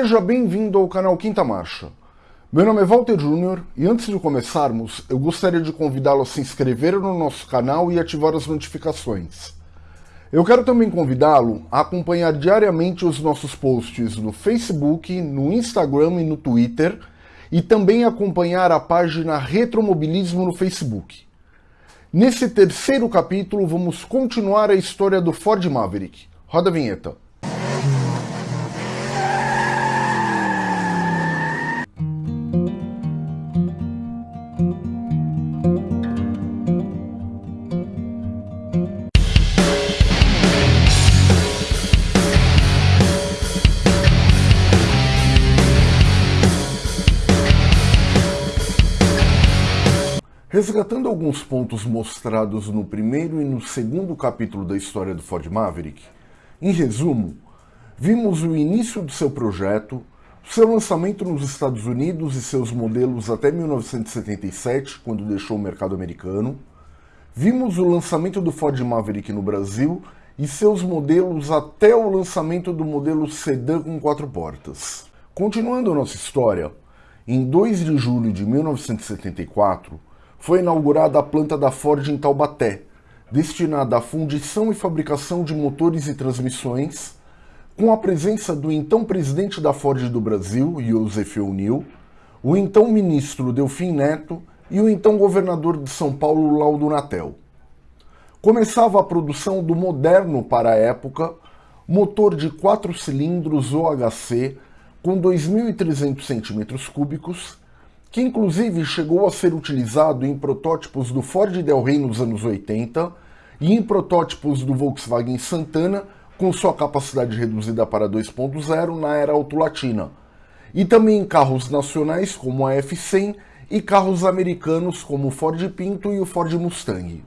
Seja bem-vindo ao canal Quinta Marcha. Meu nome é Walter Júnior e antes de começarmos, eu gostaria de convidá-lo a se inscrever no nosso canal e ativar as notificações. Eu quero também convidá-lo a acompanhar diariamente os nossos posts no Facebook, no Instagram e no Twitter e também acompanhar a página Retromobilismo no Facebook. Nesse terceiro capítulo, vamos continuar a história do Ford Maverick. Roda a vinheta. Resgatando alguns pontos mostrados no primeiro e no segundo capítulo da história do Ford Maverick, em resumo, vimos o início do seu projeto, seu lançamento nos Estados Unidos e seus modelos até 1977, quando deixou o mercado americano, vimos o lançamento do Ford Maverick no Brasil e seus modelos até o lançamento do modelo sedã com quatro portas. Continuando nossa história, em 2 de julho de 1974, foi inaugurada a planta da Ford em Taubaté, destinada à fundição e fabricação de motores e transmissões, com a presença do então presidente da Ford do Brasil, Joseph O'Neill, o então ministro Delfim Neto e o então governador de São Paulo, Laudo Natel. Começava a produção do moderno para a época, motor de 4 cilindros OHC com 2.300 cm3, que inclusive chegou a ser utilizado em protótipos do Ford Del Rey nos anos 80 e em protótipos do Volkswagen Santana com sua capacidade reduzida para 2.0 na era autolatina, e também em carros nacionais como a F100 e carros americanos como o Ford Pinto e o Ford Mustang.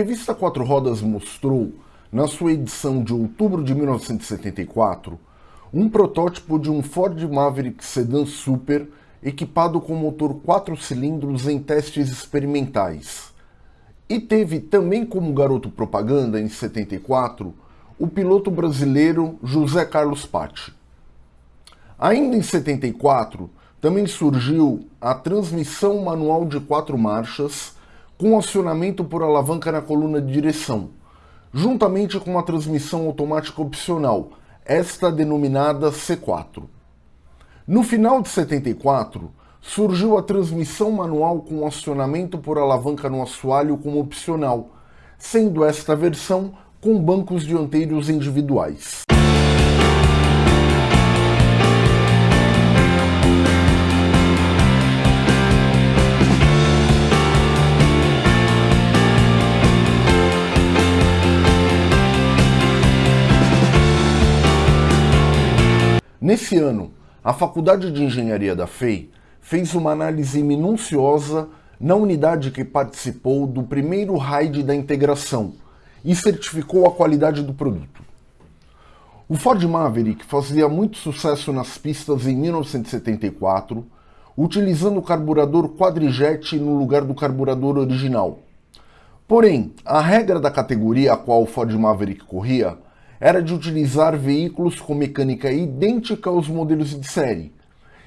Revista Quatro Rodas mostrou, na sua edição de outubro de 1974, um protótipo de um Ford Maverick Sedan Super equipado com motor 4 cilindros em testes experimentais. E teve também como garoto propaganda, em 74, o piloto brasileiro José Carlos Patti. Ainda em 74, também surgiu a transmissão manual de quatro marchas com acionamento por alavanca na coluna de direção, juntamente com uma transmissão automática opcional, esta denominada C4. No final de 74, surgiu a transmissão manual com acionamento por alavanca no assoalho como opcional, sendo esta versão com bancos dianteiros individuais. Nesse ano, a Faculdade de Engenharia da FEI fez uma análise minuciosa na unidade que participou do primeiro RAID da integração e certificou a qualidade do produto. O Ford Maverick fazia muito sucesso nas pistas em 1974, utilizando o carburador quadrijet no lugar do carburador original. Porém, a regra da categoria a qual o Ford Maverick corria era de utilizar veículos com mecânica idêntica aos modelos de série.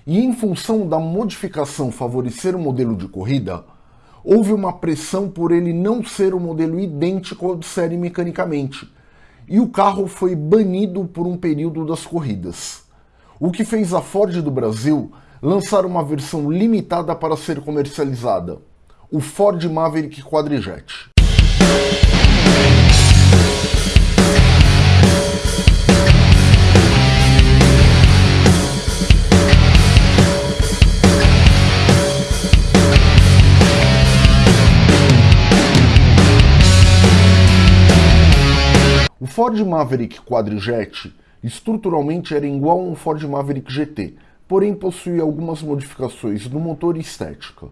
E em função da modificação favorecer o modelo de corrida, houve uma pressão por ele não ser o um modelo idêntico ao de série mecanicamente, e o carro foi banido por um período das corridas. O que fez a Ford do Brasil lançar uma versão limitada para ser comercializada, o Ford Maverick Quadrijet. Ford Maverick Quadrijet estruturalmente era igual a um Ford Maverick GT, porém possuía algumas modificações no motor e estética.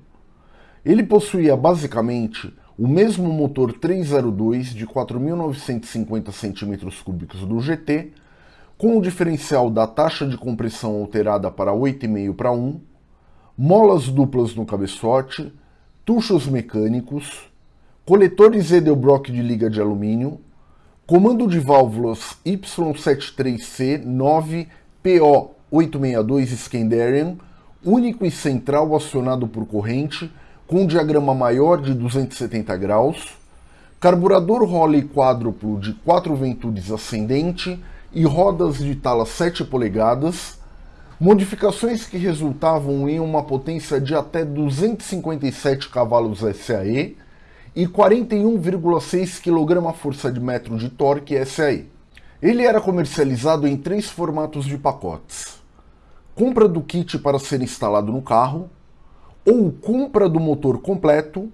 Ele possuía basicamente o mesmo motor 302 de 4.950 cm3 do GT, com o diferencial da taxa de compressão alterada para 8,5 para 1, molas duplas no cabeçote, tuchos mecânicos, coletores Edelbrock de liga de alumínio, comando de válvulas Y73C9PO862 Scandarian, único e central acionado por corrente, com um diagrama maior de 270 graus, carburador Holley quádruplo de 4 ventudes ascendente e rodas de tala 7 polegadas, modificações que resultavam em uma potência de até 257 cavalos SAE e 41,6 kgfm de metro de torque SAE. Ele era comercializado em três formatos de pacotes. Compra do kit para ser instalado no carro, ou compra do motor completo,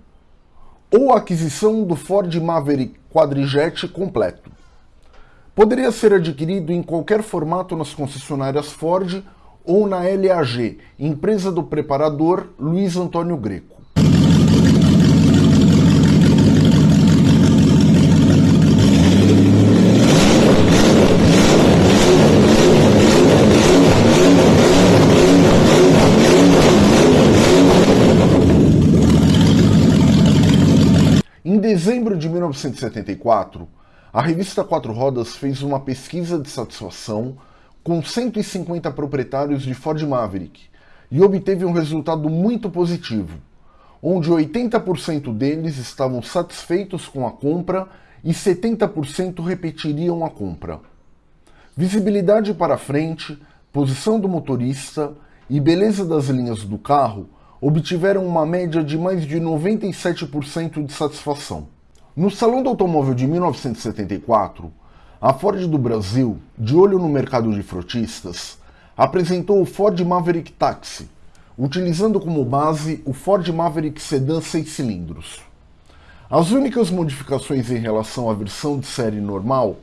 ou aquisição do Ford Maverick Quadrijet completo. Poderia ser adquirido em qualquer formato nas concessionárias Ford ou na LAG, empresa do preparador Luiz Antônio Greco. 1974, a revista Quatro Rodas fez uma pesquisa de satisfação com 150 proprietários de Ford Maverick e obteve um resultado muito positivo, onde 80% deles estavam satisfeitos com a compra e 70% repetiriam a compra. Visibilidade para frente, posição do motorista e beleza das linhas do carro obtiveram uma média de mais de 97% de satisfação. No Salão do Automóvel de 1974, a Ford do Brasil, de olho no mercado de frotistas, apresentou o Ford Maverick Taxi, utilizando como base o Ford Maverick Sedan 6 cilindros. As únicas modificações em relação à versão de série normal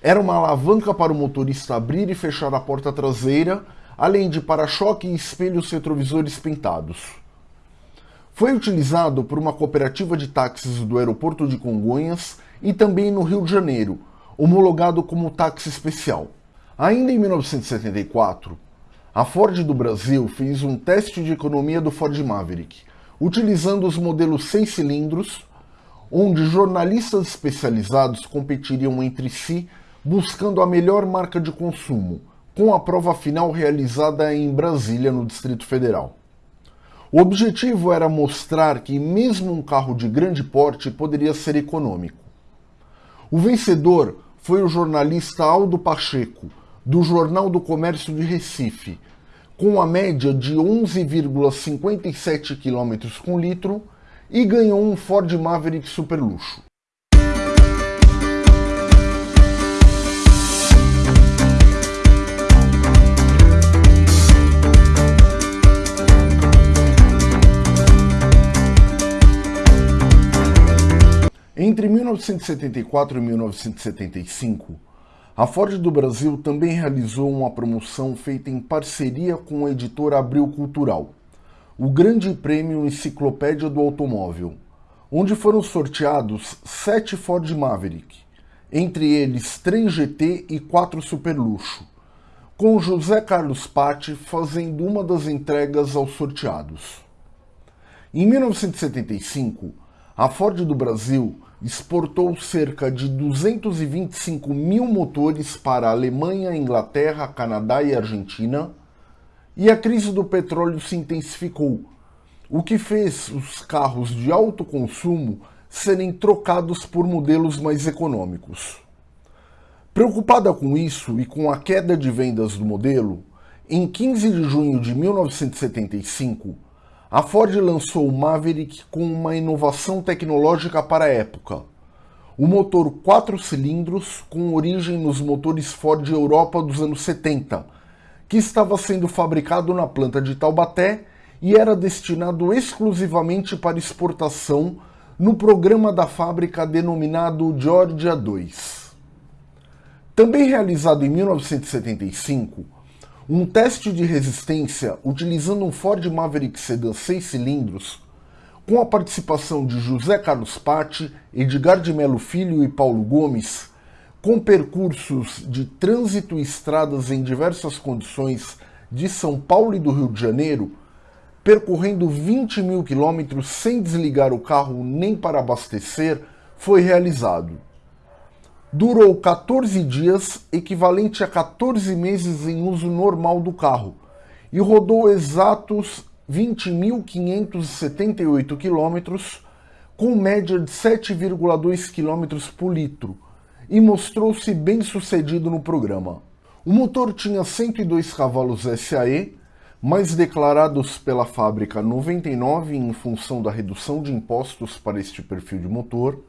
era uma alavanca para o motorista abrir e fechar a porta traseira além de para-choque e espelhos retrovisores pintados. Foi utilizado por uma cooperativa de táxis do aeroporto de Congonhas e também no Rio de Janeiro, homologado como táxi especial. Ainda em 1974, a Ford do Brasil fez um teste de economia do Ford Maverick, utilizando os modelos 6 cilindros, onde jornalistas especializados competiriam entre si buscando a melhor marca de consumo, com a prova final realizada em Brasília, no Distrito Federal. O objetivo era mostrar que mesmo um carro de grande porte poderia ser econômico. O vencedor foi o jornalista Aldo Pacheco, do Jornal do Comércio de Recife, com a média de 11,57 km com litro e ganhou um Ford Maverick Super Entre 1974 e 1975, a Ford do Brasil também realizou uma promoção feita em parceria com a editora Abril Cultural, o Grande Prêmio Enciclopédia do Automóvel, onde foram sorteados sete Ford Maverick, entre eles três GT e quatro Super Luxo, com José Carlos Patti fazendo uma das entregas aos sorteados. Em 1975, a Ford do Brasil exportou cerca de 225 mil motores para a Alemanha, Inglaterra, Canadá e Argentina, e a crise do petróleo se intensificou, o que fez os carros de alto consumo serem trocados por modelos mais econômicos. Preocupada com isso e com a queda de vendas do modelo, em 15 de junho de 1975, a Ford lançou o Maverick com uma inovação tecnológica para a época. O motor 4 cilindros com origem nos motores Ford Europa dos anos 70, que estava sendo fabricado na planta de Taubaté e era destinado exclusivamente para exportação no programa da fábrica denominado Georgia 2. Também realizado em 1975, um teste de resistência utilizando um Ford Maverick Sedan 6 cilindros, com a participação de José Carlos Patti, Edgar de Melo Filho e Paulo Gomes, com percursos de trânsito e estradas em diversas condições de São Paulo e do Rio de Janeiro, percorrendo 20 mil quilômetros sem desligar o carro nem para abastecer, foi realizado durou 14 dias, equivalente a 14 meses em uso normal do carro, e rodou exatos 20.578 km, com média de 7,2 km por litro, e mostrou-se bem sucedido no programa. O motor tinha 102 cavalos SAE, mas declarados pela fábrica 99 em função da redução de impostos para este perfil de motor,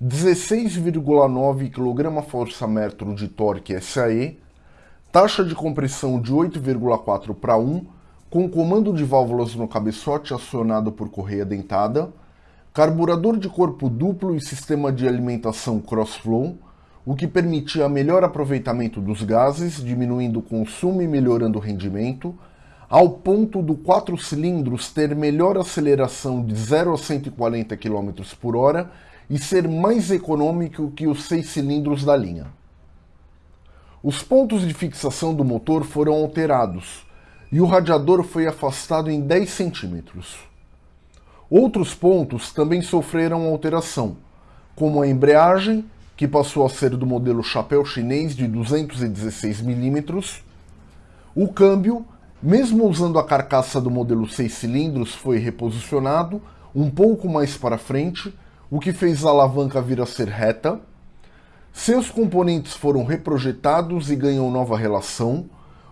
16,9 kgfm de torque SAE, taxa de compressão de 8,4 para 1, com comando de válvulas no cabeçote acionado por correia dentada, carburador de corpo duplo e sistema de alimentação cross-flow, o que permitia melhor aproveitamento dos gases, diminuindo o consumo e melhorando o rendimento, ao ponto do 4 cilindros ter melhor aceleração de 0 a 140 km por hora e ser mais econômico que os seis cilindros da linha. Os pontos de fixação do motor foram alterados e o radiador foi afastado em 10 centímetros. Outros pontos também sofreram alteração, como a embreagem, que passou a ser do modelo chapéu chinês de 216 milímetros, o câmbio, mesmo usando a carcaça do modelo 6 cilindros, foi reposicionado um pouco mais para frente o que fez a alavanca vir a ser reta. Seus componentes foram reprojetados e ganham nova relação,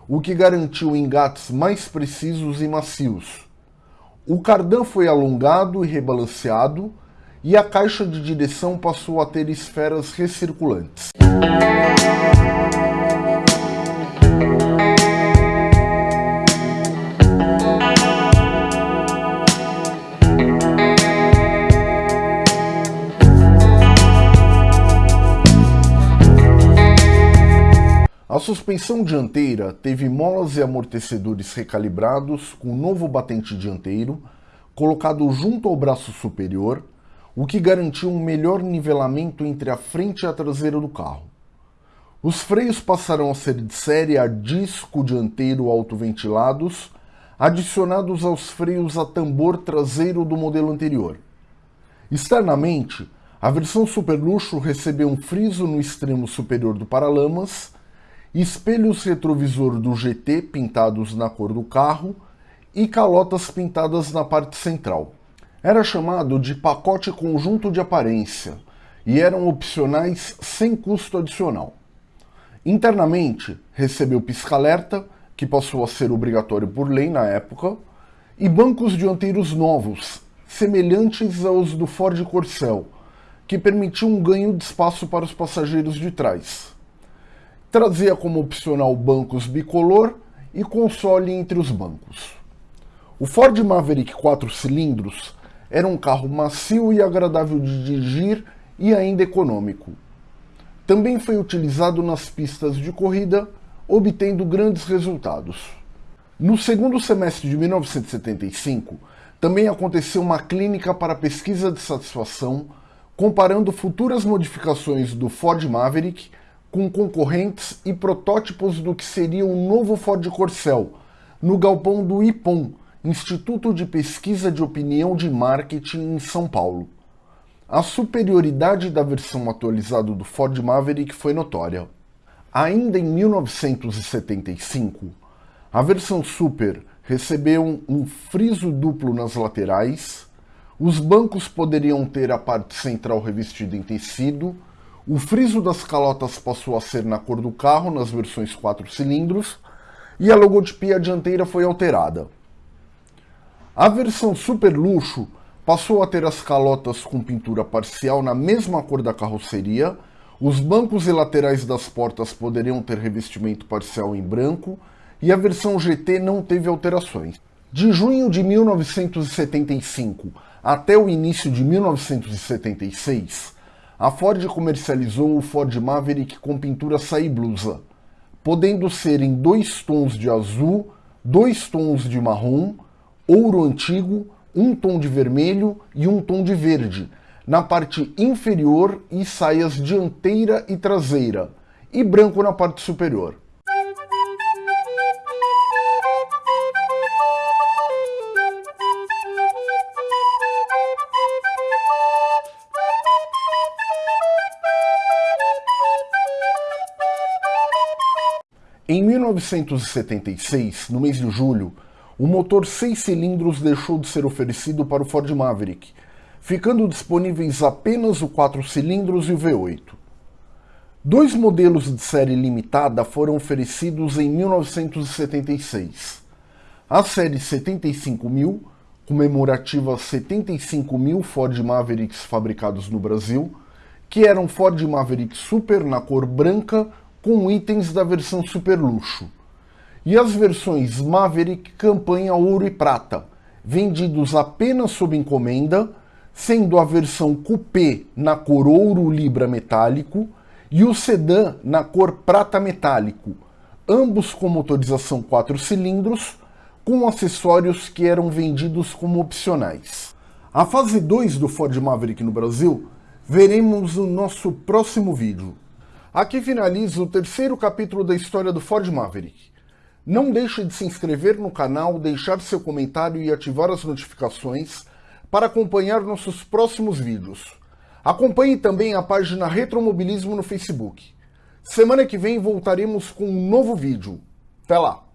o que garantiu engates mais precisos e macios. O cardan foi alongado e rebalanceado, e a caixa de direção passou a ter esferas recirculantes. A suspensão dianteira teve molas e amortecedores recalibrados com novo batente dianteiro, colocado junto ao braço superior, o que garantiu um melhor nivelamento entre a frente e a traseira do carro. Os freios passaram a ser de série a disco dianteiro autoventilados, adicionados aos freios a tambor traseiro do modelo anterior. Externamente, a versão Super Luxo recebeu um friso no extremo superior do paralamas espelhos retrovisor do GT pintados na cor do carro e calotas pintadas na parte central. Era chamado de pacote conjunto de aparência e eram opcionais sem custo adicional. Internamente, recebeu pisca-alerta, que passou a ser obrigatório por lei na época, e bancos dianteiros novos, semelhantes aos do Ford Corcel, que permitiam um ganho de espaço para os passageiros de trás. Trazia como opcional bancos bicolor e console entre os bancos. O Ford Maverick 4 cilindros era um carro macio e agradável de dirigir e ainda econômico. Também foi utilizado nas pistas de corrida, obtendo grandes resultados. No segundo semestre de 1975, também aconteceu uma clínica para pesquisa de satisfação, comparando futuras modificações do Ford Maverick com concorrentes e protótipos do que seria o novo Ford Corcel, no galpão do IPOM, Instituto de Pesquisa de Opinião de Marketing em São Paulo. A superioridade da versão atualizada do Ford Maverick foi notória. Ainda em 1975, a versão Super recebeu um friso duplo nas laterais, os bancos poderiam ter a parte central revestida em tecido o friso das calotas passou a ser na cor do carro nas versões 4 cilindros e a logotipia dianteira foi alterada. A versão super luxo passou a ter as calotas com pintura parcial na mesma cor da carroceria, os bancos e laterais das portas poderiam ter revestimento parcial em branco e a versão GT não teve alterações. De junho de 1975 até o início de 1976, a Ford comercializou o Ford Maverick com pintura saí blusa, podendo ser em dois tons de azul, dois tons de marrom, ouro antigo, um tom de vermelho e um tom de verde, na parte inferior e saias dianteira e traseira, e branco na parte superior. 1976, no mês de julho, o motor 6 cilindros deixou de ser oferecido para o Ford Maverick, ficando disponíveis apenas o 4 cilindros e o V8. Dois modelos de série limitada foram oferecidos em 1976. A série 75.000, comemorativa 75.000 Ford Mavericks fabricados no Brasil, que eram Ford Maverick Super na cor branca com itens da versão super luxo. E as versões Maverick Campanha Ouro e Prata, vendidos apenas sob encomenda, sendo a versão Coupé na cor ouro libra metálico e o sedã na cor prata metálico, ambos com motorização 4 cilindros, com acessórios que eram vendidos como opcionais. A fase 2 do Ford Maverick no Brasil veremos no nosso próximo vídeo. Aqui finaliza o terceiro capítulo da história do Ford Maverick. Não deixe de se inscrever no canal, deixar seu comentário e ativar as notificações para acompanhar nossos próximos vídeos. Acompanhe também a página Retromobilismo no Facebook. Semana que vem voltaremos com um novo vídeo. Até lá!